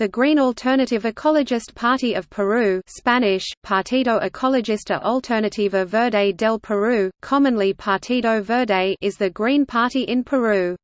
The Green Alternative Ecologist Party of Peru Spanish, Partido Ecologista Alternativa Verde del Perú, commonly Partido Verde is the Green Party in Peru.